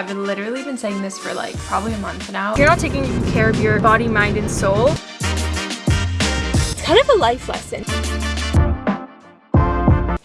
I've been literally been saying this for like probably a month now. You're not taking care of your body, mind, and soul. It's kind of a life lesson.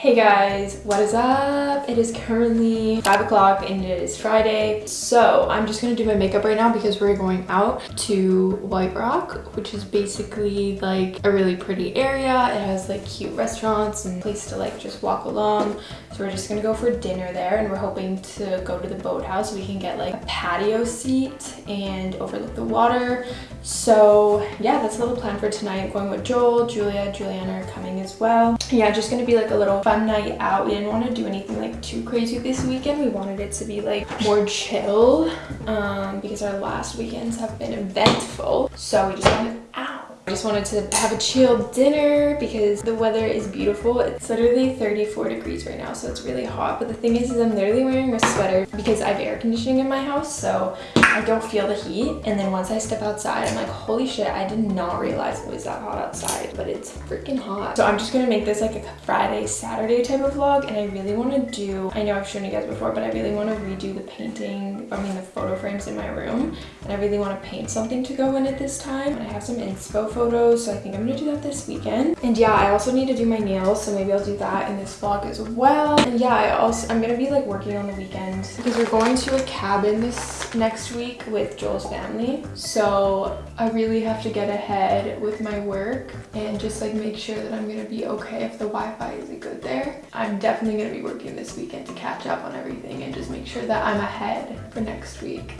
Hey guys, what is up? It is currently 5 o'clock and it is Friday. So I'm just gonna do my makeup right now because we're going out to White Rock, which is basically like a really pretty area. It has like cute restaurants and place to like just walk along. So we're just gonna go for dinner there and we're hoping to go to the boathouse so we can get like a patio seat and overlook the water. So yeah, that's a little plan for tonight. going with Joel, Julia, Juliana are coming as well. Yeah, just gonna be like a little fun night out. We didn't want to do anything like too crazy this weekend. We wanted it to be like more chill um, because our last weekends have been eventful. So we just wanted out. I just wanted to have a chill dinner because the weather is beautiful. It's literally 34 degrees right now, so it's really hot. But the thing is, is I'm literally wearing a sweater because I have air conditioning in my house, so I don't feel the heat. And then once I step outside, I'm like, holy shit, I did not realize it was that hot outside, but it's freaking hot. So I'm just gonna make this like a Friday, Saturday type of vlog. And I really wanna do, I know I've shown you guys before, but I really wanna redo the painting, I mean the photo frames in my room. And I really wanna paint something to go in it this time. And I have some inspo photos, so I think I'm gonna do that this weekend. And yeah, I also need to do my nails, so maybe I'll do that in this vlog as well. And yeah, I also, I'm gonna be like working on the weekend because we're going to a cabin this next week with Joel's family. So I really have to get ahead with my work and just like make sure that I'm gonna be okay if the Wi-Fi isn't good there. I'm definitely gonna be working this weekend to catch up on everything and just make sure that I'm ahead for next week.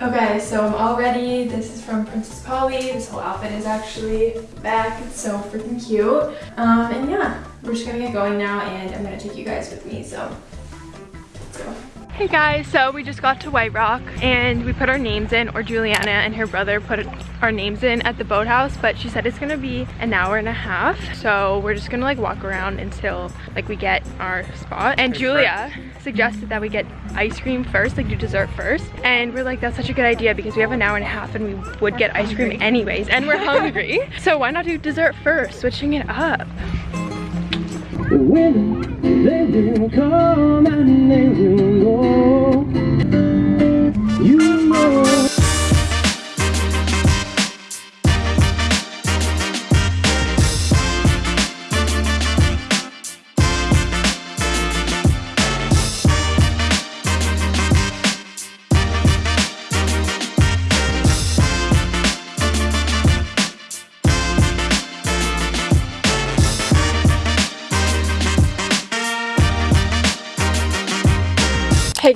Okay, so I'm all ready. This is from Princess Polly. This whole outfit is actually back. It's so freaking cute. Um, and yeah, we're just gonna get going now and I'm gonna take you guys with me, so let's go. Hey guys, so we just got to White Rock and we put our names in, or Juliana and her brother put our names in at the boathouse, but she said it's gonna be an hour and a half. So we're just gonna like walk around until like we get our spot. And Julia suggested that we get ice cream first, like do dessert first. And we're like, that's such a good idea because we have an hour and a half and we would we're get hungry. ice cream anyways and we're hungry. so why not do dessert first, switching it up. When they will come and they will go, you know.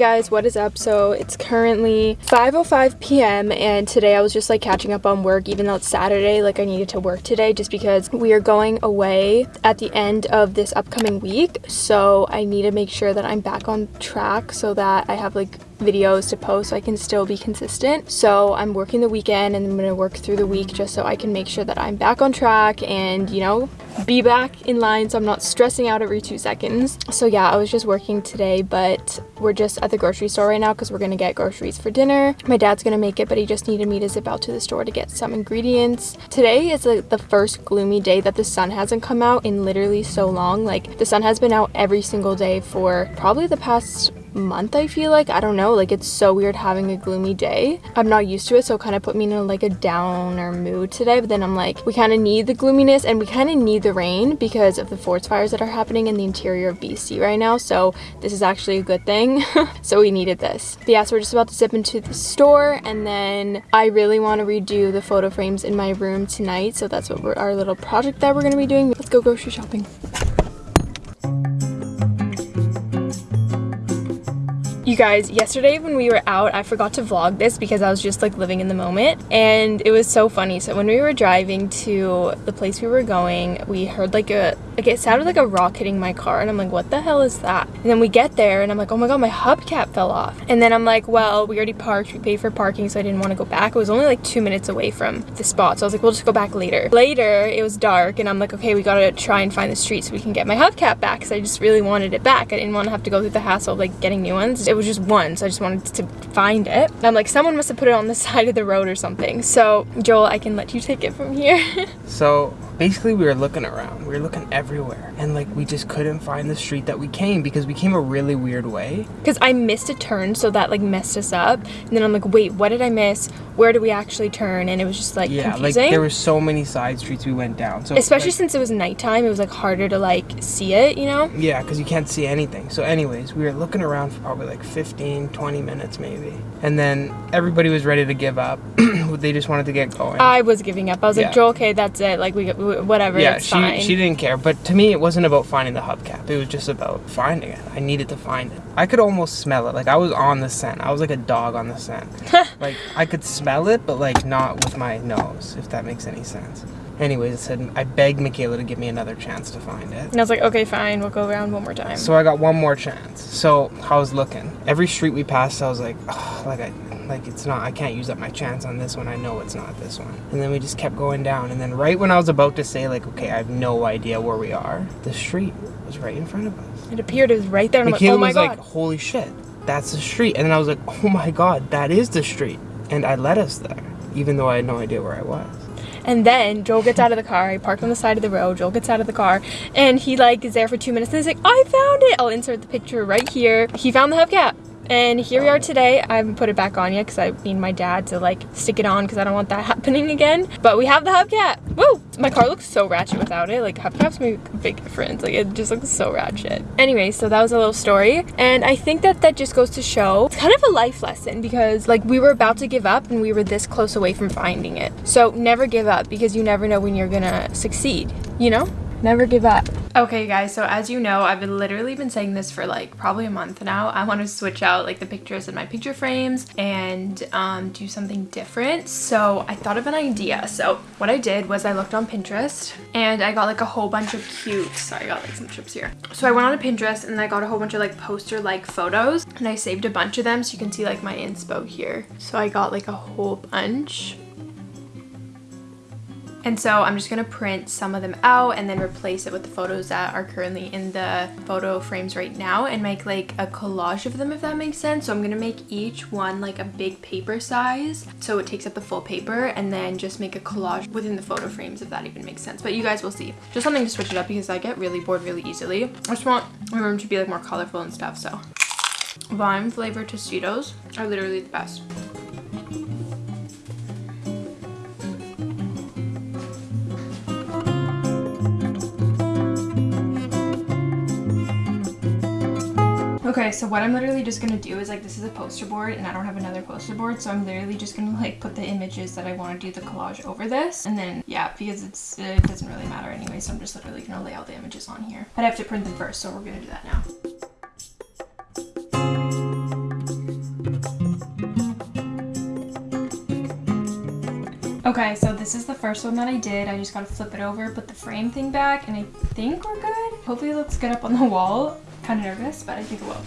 Guys, what is up? So it's currently 5.05 p.m. and today I was just like catching up on work even though it's Saturday, like I needed to work today just because we are going away at the end of this upcoming week. So I need to make sure that I'm back on track so that I have like videos to post so I can still be consistent. So I'm working the weekend and I'm to work through the week just so I can make sure that I'm back on track and, you know, be back in line so I'm not stressing out every two seconds. So yeah, I was just working today, but we're just at the grocery store right now because we're to get groceries for dinner. My dad's to make it, but he just needed me to zip out to the store to get some ingredients. Today is like the first gloomy day that the sun hasn't come out in literally so long. Like the sun has been out every single day for probably the past month I feel like. I don't know like it's so weird having a gloomy day. I'm not used to it so it kind of put me in a, like a downer mood today but then I'm like we kind of need the gloominess and we kind of need the rain because of the forest fires that are happening in the interior of BC right now so this is actually a good thing. So we needed this. But yeah so we're just about to zip into the store and then I really want to redo the photo frames in my room tonight so that's what our little project that we're going to be doing. Let's go grocery shopping You guys, yesterday when we were out, I forgot to vlog this because I was just like living in the moment and it was so funny. So when we were driving to the place we were going, we heard like a, like it sounded like a rock hitting my car and I'm like, what the hell is that? And then we get there and I'm like, oh my god, my hubcap fell off. And then I'm like, well, we already parked, we paid for parking so I didn't want to go back. It was only like two minutes away from the spot. So I was like, we'll just go back later. Later, it was dark and I'm like, okay, we gotta try and find the street so we can get my hubcap back because I just really wanted it back. I didn't want to have to go through the hassle of like getting new ones. It was just one, so I just wanted to find it. And I'm like, someone must have put it on the side of the road or something. So Joel, I can let you take it from here. so basically we were looking around. We were looking everywhere. And like we just couldn't find the street that we came because we came a really weird way. Because I missed a turn, so that like messed us up. And then I'm like, wait, what did I miss? Where do we actually turn? And it was just like Yeah, confusing. like there were so many side streets we went down. So Especially like, since it was nighttime, it was like harder to like see it, you know? Yeah, because you can't see anything. So, anyways, we were looking around for probably like 15, 20 minutes maybe. And then everybody was ready to give up. they just wanted to get going. I was giving up. I was Yeah. like, Joel, okay, that's it. Like, we, we whatever, yeah, she, fine. she didn't care. But to me, it wasn't about finding the hubcap. It was just about finding it. I needed to find it. I could almost smell it. Like, I was on the scent. I was like a dog on the scent. like, I could smell it, but like not with my nose, if that makes any sense. Anyways, I said, I begged Michaela to give me another chance to find it. and I was like, okay, fine, we'll go around one more time. So I got one more chance. So I was looking. Every street we passed, I was like, "Ugh," like I, like it's not. I can't use up my chance on this one. I know it's not this one. And then we just kept going down. And then right when I was about to say like, okay, I have no idea where we are, the street was right in front of us. it appeared it was right there, and I'm like, oh my was god. like, holy shit, that's the street. And then I was like, oh my god, that is the street. And I led us there, even though I had no idea where I was. And then Joel gets out of the car. I parked on the side of the road. Joel gets out of the car, and he like is there for two minutes. And he's like, "I found it." I'll insert the picture right here. He found the hubcap. And here we are today. I haven't put it back on yet because I need my dad to like stick it on because I don't want that happening again. But we have the hubcap. Woo! My car looks so ratchet without it. Like hubcaps make a big difference. Like it just looks so ratchet. Anyway, so that was a little story. And I think that that just goes to show it's kind of a life lesson because like we were about to give up and we were this close away from finding it. So never give up because you never know when you're gonna succeed, you know? Never give up. Okay guys, so as you know, I've literally been saying this for like probably a month now. I want to switch out like the pictures in my picture frames and um, do something different. So I thought of an idea. So what I did was I looked on Pinterest and I got like a whole bunch of cute, sorry, I got like some chips here. So I went on Pinterest and I got a whole bunch of like poster like photos and I saved a bunch of them so you can see like my inspo here. So I got like a whole bunch. And so I'm just gonna print some of them out and then replace it with the photos that are currently in the photo frames right now and make like a collage of them if that makes sense. So I'm gonna make each one like a big paper size so it takes up the full paper and then just make a collage within the photo frames if that even makes sense. But you guys will see. Just something to switch it up because I get really bored really easily. I just want my room to be like more colorful and stuff so. Lime flavored Tostitos are literally the best. Okay, so what I'm literally just gonna do is like this is a poster board and I don't have another poster board, so I'm literally just gonna like put the images that I want to do the collage over this, and then yeah, because it's it doesn't really matter anyway, so I'm just literally gonna lay all the images on here. But I have to print them first, so we're gonna do that now. Okay, so this is the first one that I did. I just gotta flip it over, put the frame thing back, and I think we're good. Hopefully it looks good up on the wall. Kind of nervous, but I think it will.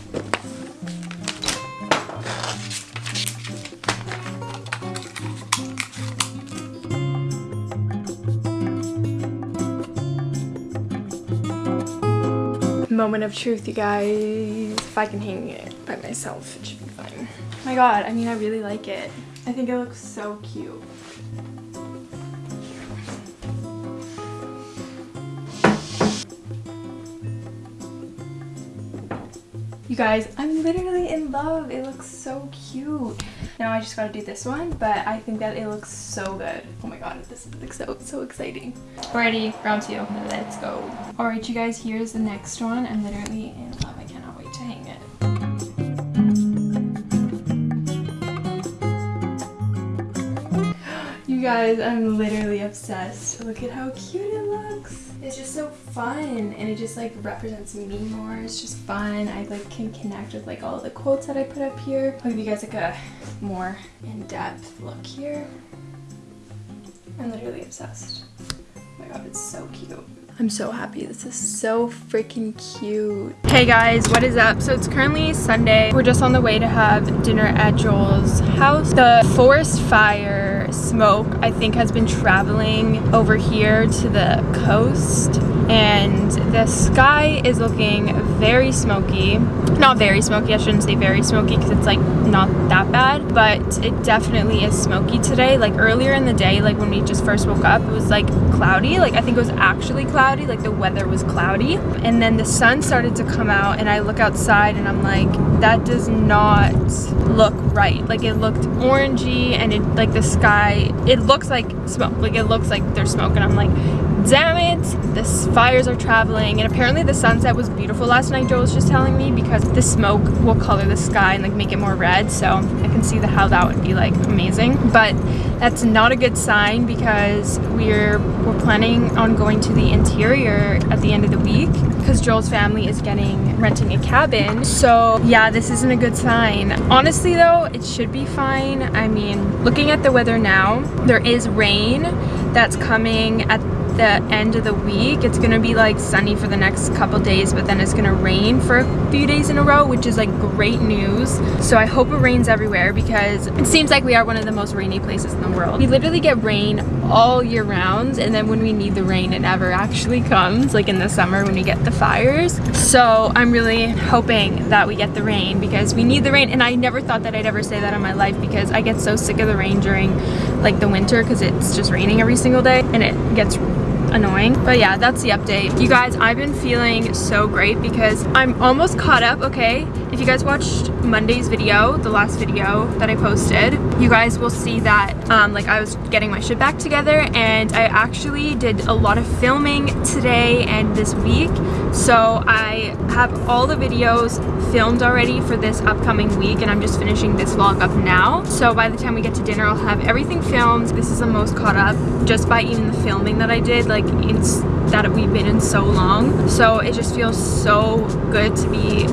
Moment of truth, you guys. If I can hang it by myself, it should be fine. my god, I mean, I really like it. I think it looks so cute. You guys, I'm literally in love. It looks so cute. Now I just gotta do this one, but I think that it looks so good. Oh my god, this looks so, so exciting. Alrighty, round two. Let's go. Alright, you guys, here's the next one. I'm literally in love. I cannot wait to hang it. You guys, I'm literally obsessed. Look at how cute it looks. It's just so fun and it just like represents me more. It's just fun. I like can connect with like all the quotes that I put up here. I'll give you guys like a more in-depth look here. I'm literally obsessed. Oh my god, it's so cute. I'm so happy. This is so freaking cute. Hey guys, what is up? So it's currently Sunday. We're just on the way to have dinner at Joel's house. The forest fire smoke, I think, has been traveling over here to the coast and the sky is looking very smoky. Not very smoky, I shouldn't say very smoky because it's like not that bad, but it definitely is smoky today. Like earlier in the day, like when we just first woke up, it was like cloudy. Like I think it was actually cloudy, like the weather was cloudy. And then the sun started to come out and I look outside and I'm like, that does not look right. Like it looked orangey and it like the sky, it looks like smoke. Like it looks like there's smoke and I'm like, damn it, the fires are traveling. And apparently the sunset was beautiful last night, Joe was just telling me, because the smoke will color the sky and like make it more red. So I can see the, how that would be like amazing. But that's not a good sign because we're we're planning on going to the interior at the end of the week because Joel's family is getting renting a cabin. So yeah, this isn't a good sign. Honestly though, it should be fine. I mean, looking at the weather now, there is rain that's coming at the end of the week. It's gonna be like sunny for the next couple days but then it's gonna rain for a few days in a row which is like great news. So I hope it rains everywhere because it seems like we are one of the most rainy places in the world. We literally get rain all year round and then when we need the rain it never actually comes like in the summer when we get the fires. So I'm really hoping that we get the rain because we need the rain and I never thought that I'd ever say that in my life because I get so sick of the rain during like the winter because it's just raining every single day and it gets annoying but yeah that's the update. You guys I've been feeling so great because I'm almost caught up okay if you guys watched Monday's video the last video that I posted you guys will see that um, like I was getting my shit back together and I actually did a lot of filming today and this week. So I have all the videos filmed already for this upcoming week and I'm just finishing this vlog up now. So by the time we get to dinner I'll have everything filmed. This is the most caught up just by even the filming that I did like it's that we've been in so long. So it just feels so good to be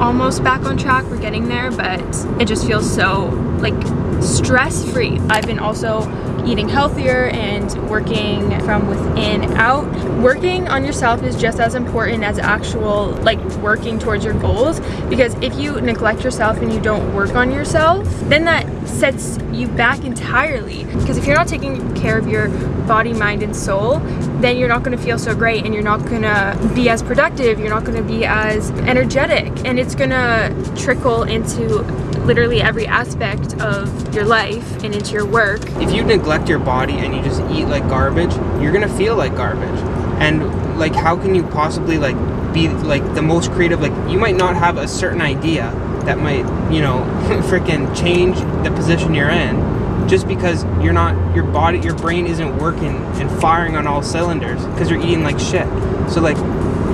almost back on track. We're getting there but it just feels so like stress-free. I've been also eating healthier and working from within out. Working on yourself is just as important as actual like working towards your goals because if you neglect yourself and you don't work on yourself, then that sets you back entirely because if you're not taking care of your body, mind, and soul, then you're not going to feel so great and you're not going to be as productive, you're not going to be as energetic, and it's going to trickle into literally every aspect of your life and into your work. If you neglect your body and you just eat like garbage, you're gonna feel like garbage. And like how can you possibly like be like the most creative like you might not have a certain idea that might, you know, freaking change the position you're in just because you're not your body your brain isn't working and firing on all cylinders because you're eating like shit. So like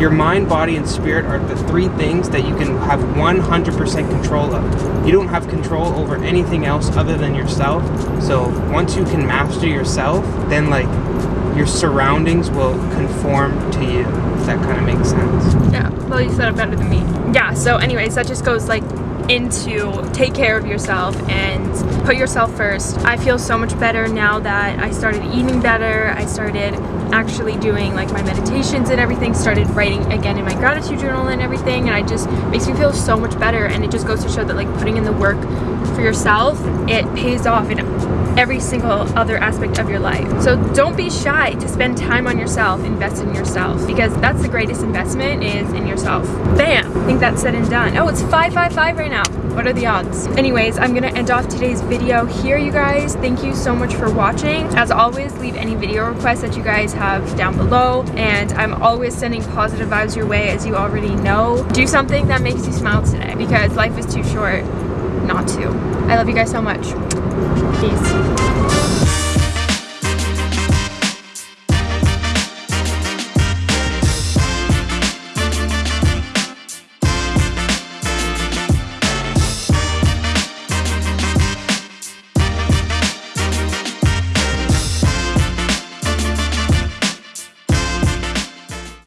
your mind, body, and spirit are the three things that you can have 100% control of. You don't have control over anything else other than yourself. So once you can master yourself, then like your surroundings will conform to you, if that kind of makes sense. Yeah, well you said it better than me. Yeah, so anyways, that just goes like into take care of yourself and put yourself first. I feel so much better now that I started eating better. I started actually doing like my meditations and everything, started writing again in my gratitude journal and everything and I just makes me feel so much better and it just goes to show that like putting in the work for yourself, it pays off in every single other aspect of your life. So don't be shy to spend time on yourself, invest in yourself because that's the greatest investment is in yourself. Bam! I think that's said and done. Oh, it's 555 right now. What are the odds? Anyways, I'm gonna end off today's video here, you guys. Thank you so much for watching. As always, leave any video requests that you guys have down below. And I'm always sending positive vibes your way, as you already know. Do something that makes you smile today because life is too short not to. I love you guys so much. Peace.